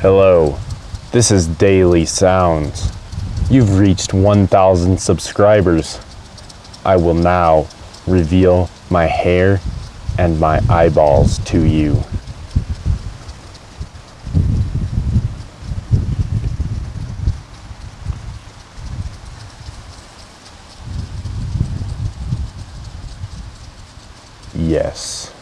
Hello, this is Daily Sounds. You've reached 1,000 subscribers. I will now reveal my hair and my eyeballs to you. Yes.